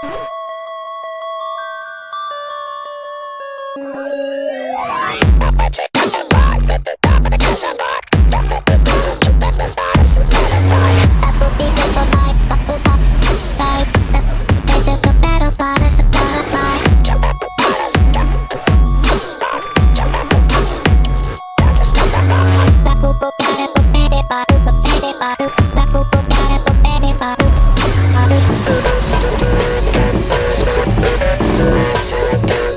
Bye. Yes,